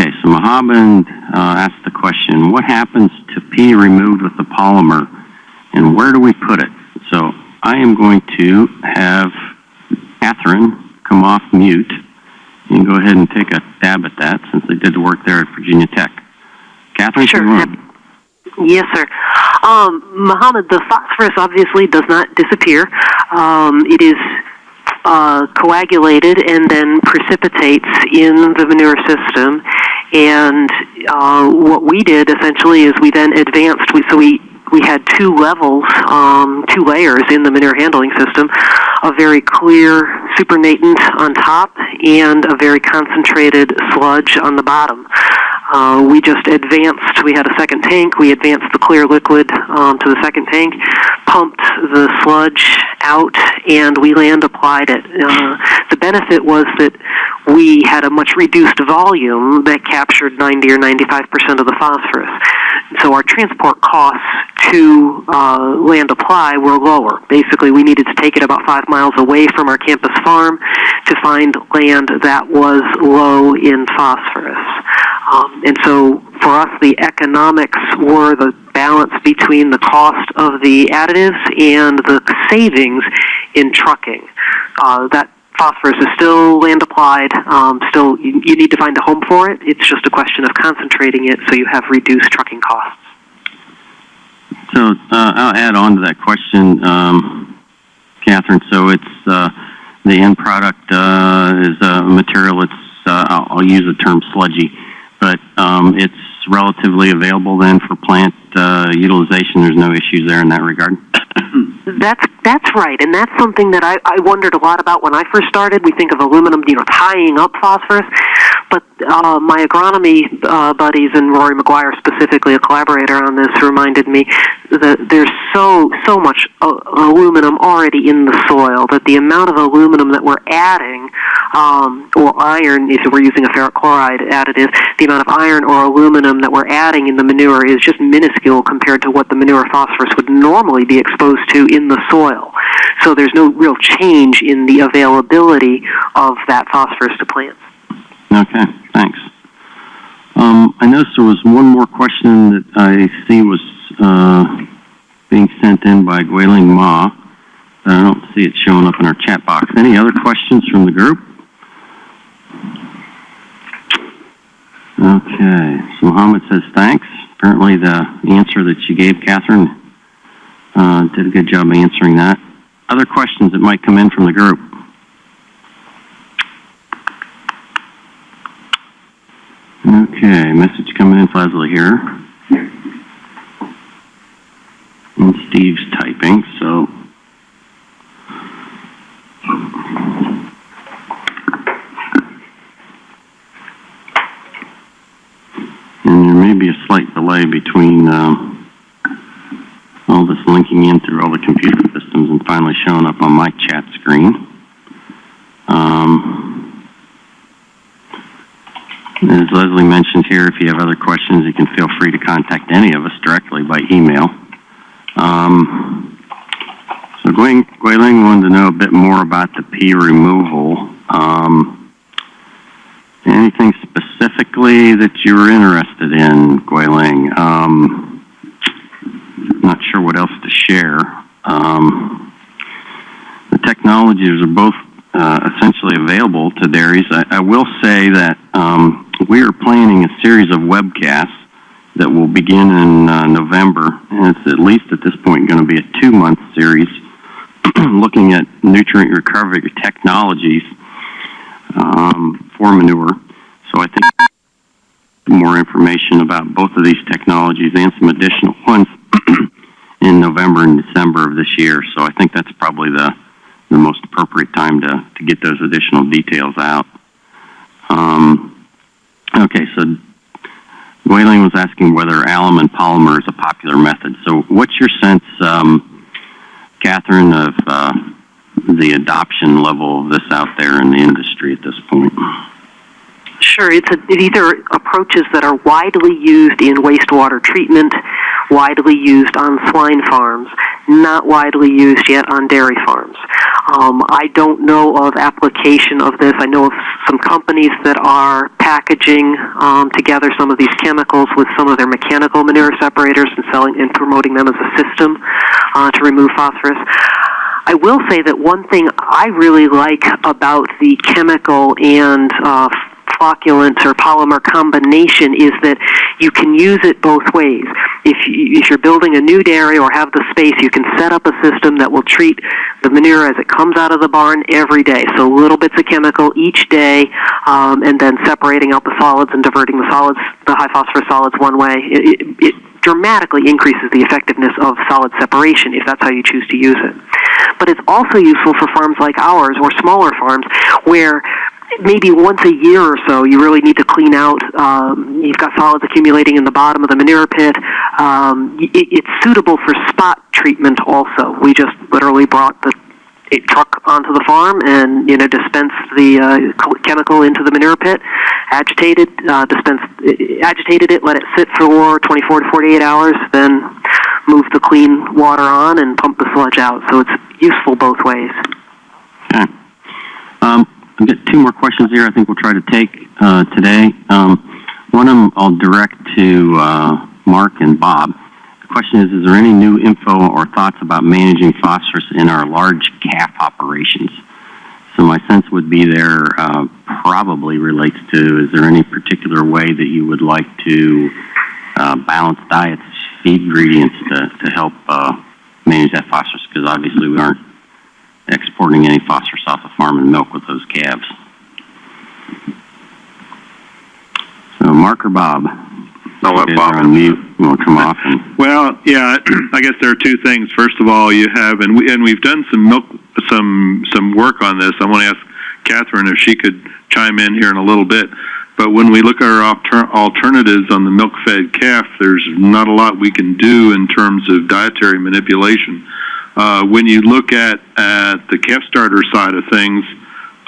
Okay, so Mohammed uh, asked the question, what happens to P removed with the polymer and where do we put it? So I am going to have Catherine come off mute and go ahead and take a stab at that since they did the work there at Virginia Tech. Catherine, Sure, you're yep. on. Yes, sir. Um, Mohammed, the phosphorus obviously does not disappear. Um, it is uh, coagulated and then precipitates in the manure system. And uh, what we did essentially is we then advanced. We, so we we had two levels, um, two layers in the manure handling system, a very clear supernatant on top and a very concentrated sludge on the bottom. Uh, we just advanced, we had a second tank, we advanced the clear liquid um, to the second tank, pumped the sludge out, and we land applied it. Uh, the benefit was that we had a much reduced volume that captured 90 or 95% of the phosphorus. So our transport costs to uh, land apply were lower. Basically, we needed to take it about five miles away from our campus farm to find land that was low in phosphorus. Um, and so for us, the economics were the balance between the cost of the additives and the savings in trucking. Uh, that phosphorus is still land applied. Um, still, you, you need to find a home for it. It's just a question of concentrating it so you have reduced trucking costs. So uh, I'll add on to that question, um, Catherine. So it's uh, the end product uh, is a material. It's uh, I'll, I'll use the term sludgy, but um, it's relatively available then for plant uh, utilization. There's no issues there in that regard. That's that's right, and that's something that I, I wondered a lot about when I first started. We think of aluminum, you know, tying up phosphorus, but uh, my agronomy uh, buddies and Rory Maguire specifically, a collaborator on this, reminded me that there's so so much uh, aluminum already in the soil that the amount of aluminum that we're adding, um, or iron, if we're using a ferric chloride additive, the amount of iron or aluminum that we're adding in the manure is just minuscule compared to what the manure phosphorus would normally be exposed to in the soil. So there's no real change in the availability of that phosphorus to plants. Okay, thanks. Um, I noticed there was one more question that I see was uh, being sent in by Guiling Ma. I don't see it showing up in our chat box. Any other questions from the group? Okay, so Mohammed says thanks. Apparently the answer that you gave, Catherine, uh, did a good job answering that. Other questions that might come in from the group? Okay, message coming in, Leslie here. And Steve's typing, so. And there may be a slight delay between um, all this linking in through all the computer systems and finally showing up on my chat screen. Um, as Leslie mentioned here, if you have other questions, you can feel free to contact any of us directly by email. Um, so Gwen, Guiling wanted to know a bit more about the P removal. Um, anything specifically that you were interested in, Guiling? Um, not sure what else to share. Um, the technologies are both uh, essentially available to dairies. I, I will say that um, we are planning a series of webcasts that will begin in uh, November, and it's at least at this point going to be a two-month series looking at nutrient recovery technologies um, for manure. So I think more information about both of these technologies and some additional ones in November and December of this year. So I think that's probably the the most appropriate time to, to get those additional details out. Um, okay, so Guiling was asking whether alum and polymer is a popular method. So what's your sense, um, Catherine, of uh, the adoption level of this out there in the industry at this point? Sure, it's a, it either approaches that are widely used in wastewater treatment, widely used on swine farms, not widely used yet on dairy farms. Um, I don't know of application of this. I know of some companies that are packaging um, together some of these chemicals with some of their mechanical manure separators and selling and promoting them as a system uh, to remove phosphorus. I will say that one thing I really like about the chemical and uh, flocculant or polymer combination is that you can use it both ways. If, you, if you're building a new dairy or have the space, you can set up a system that will treat the manure as it comes out of the barn every day. So little bits of chemical each day, um, and then separating out the solids and diverting the solids, the high phosphorus solids one way. It, it, it dramatically increases the effectiveness of solid separation if that's how you choose to use it. But it's also useful for farms like ours or smaller farms where maybe once a year or so you really need to clean out. Um, you've got solids accumulating in the bottom of the manure pit. Um, it, it's suitable for spot treatment also. We just literally brought the a truck onto the farm and you know dispensed the uh, chemical into the manure pit, agitated, uh, dispensed, agitated it, let it sit for 24 to 48 hours, then move the clean water on and pump the sludge out. So it's useful both ways. Okay. Um, I've got two more questions here I think we'll try to take uh, today. Um, one of them I'll direct to uh, Mark and Bob. The question is, is there any new info or thoughts about managing phosphorus in our large calf operations? So my sense would be there uh, probably relates to, is there any particular way that you would like to uh, balance diets, feed ingredients to, to help uh, manage that phosphorus? Because obviously we aren't exporting any phosphorus off the farm and milk with those calves. So Mark or Bob? I'll let Bob are on mute. You want to come off and, Well, yeah, I guess there are two things. First of all, you have, and we and we've done some milk, some some work on this. I want to ask Catherine if she could chime in here in a little bit. But when we look at our alter- alternatives on the milk-fed calf, there's not a lot we can do in terms of dietary manipulation. Uh, when you look at at the calf starter side of things,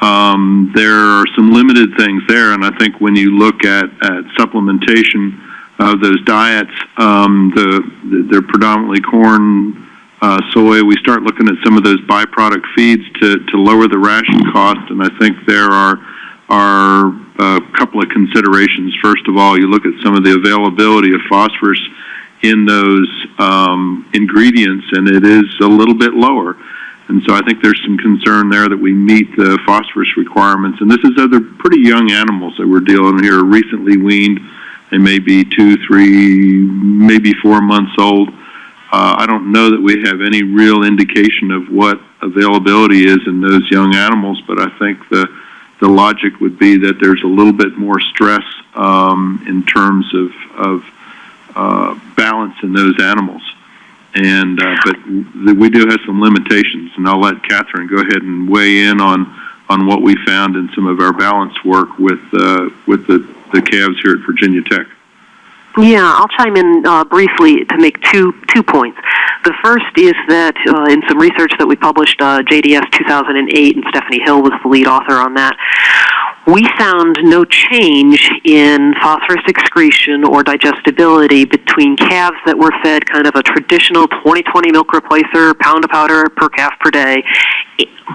um, there are some limited things there, and I think when you look at at supplementation of those diets, um, the they're predominantly corn, uh, soy. We start looking at some of those byproduct feeds to to lower the ration cost, and I think there are are a couple of considerations. First of all, you look at some of the availability of phosphorus in those um, ingredients, and it is a little bit lower. And so I think there's some concern there that we meet the phosphorus requirements. And this is other pretty young animals that we're dealing with here, recently weaned. They may be two, three, maybe four months old. Uh, I don't know that we have any real indication of what availability is in those young animals, but I think the the logic would be that there's a little bit more stress um, in terms of of uh, balance in those animals. And uh, but we do have some limitations, and I'll let Catherine go ahead and weigh in on on what we found in some of our balance work with uh, with the the calves here at Virginia Tech. Yeah, I'll chime in uh, briefly to make two two points. The first is that uh, in some research that we published, uh, JDS 2008, and Stephanie Hill was the lead author on that. We found no change in phosphorus excretion or digestibility between calves that were fed kind of a traditional 20-20 milk replacer, pound of powder per calf per day,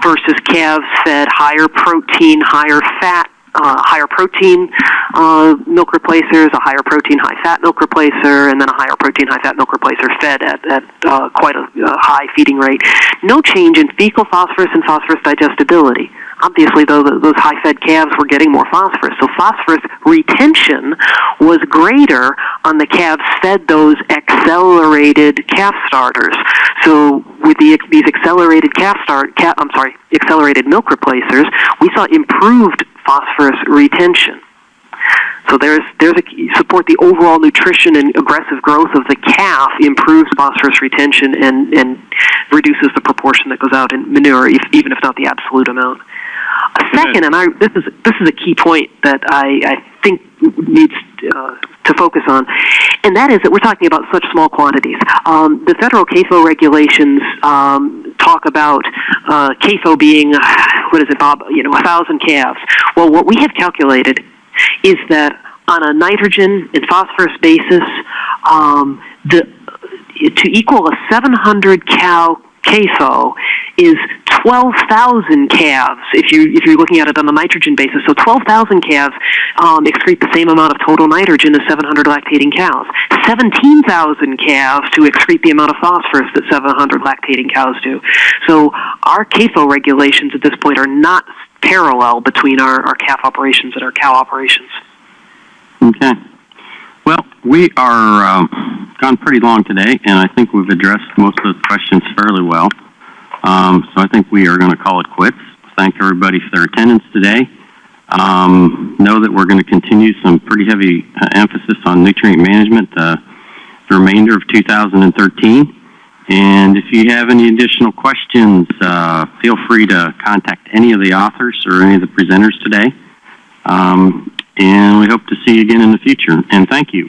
versus calves fed higher protein, higher fat uh, higher protein uh, milk replacers, a higher protein, high fat milk replacer, and then a higher protein, high fat milk replacer fed at, at uh, quite a, a high feeding rate. No change in fecal phosphorus and phosphorus digestibility. Obviously, though, those high fed calves were getting more phosphorus. So phosphorus retention was greater on the calves fed those accelerated calf starters. So with the, these accelerated calf start, calf, I'm sorry, accelerated milk replacers, we saw improved phosphorus retention. So there's there's a support the overall nutrition and aggressive growth of the calf improves phosphorus retention and and reduces the proportion that goes out in manure, if, even if not the absolute amount. Second, and I this is this is a key point that I, I think needs uh, to focus on, and that is that we're talking about such small quantities. Um, the federal CAFO regulations um, talk about uh, CAFO being what is it, Bob? You know, a thousand calves. Well, what we have calculated is that on a nitrogen and phosphorus basis, um, the to equal a 700 cow CAFO is 12,000 calves if you if you're looking at it on the nitrogen basis. So 12,000 calves um, excrete the same amount of total nitrogen as 700 lactating cows. 17,000 calves to excrete the amount of phosphorus that 700 lactating cows do. So our CAFO regulations at this point are not parallel between our, our calf operations and our cow operations. Okay. Well, we are um, gone pretty long today, and I think we've addressed most of the questions fairly well. Um, so I think we are going to call it quits. Thank everybody for their attendance today. Um, know that we're going to continue some pretty heavy uh, emphasis on nutrient management uh, the remainder of 2013. And if you have any additional questions, uh, feel free to contact any of the authors or any of the presenters today. Um, and we hope to see you again in the future. And thank you.